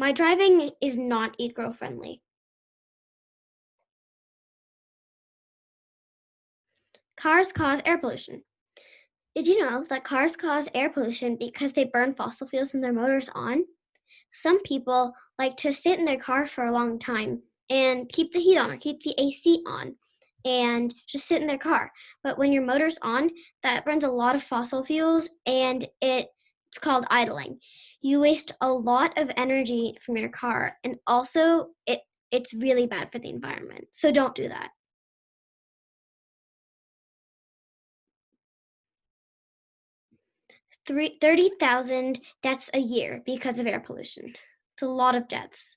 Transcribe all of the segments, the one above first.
My driving is not eco-friendly. Cars cause air pollution. Did you know that cars cause air pollution because they burn fossil fuels in their motors on? Some people like to sit in their car for a long time and keep the heat on or keep the AC on and just sit in their car. But when your motor's on, that burns a lot of fossil fuels and it, it's called idling. You waste a lot of energy from your car and also it it's really bad for the environment. So don't do that. Three, 30,000 deaths a year because of air pollution. It's a lot of deaths.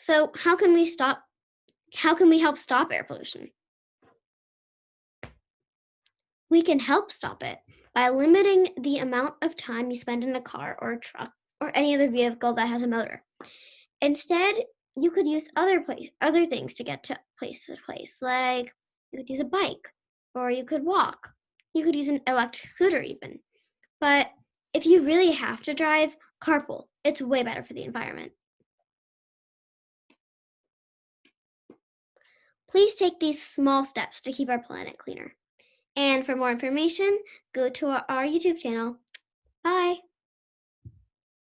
So how can we stop, how can we help stop air pollution? We can help stop it by limiting the amount of time you spend in a car or a truck or any other vehicle that has a motor. Instead, you could use other place, other things to get to place to place, like you could use a bike or you could walk. You could use an electric scooter even. But if you really have to drive, carpool. It's way better for the environment. Please take these small steps to keep our planet cleaner. And for more information, go to our, YouTube channel. Bye.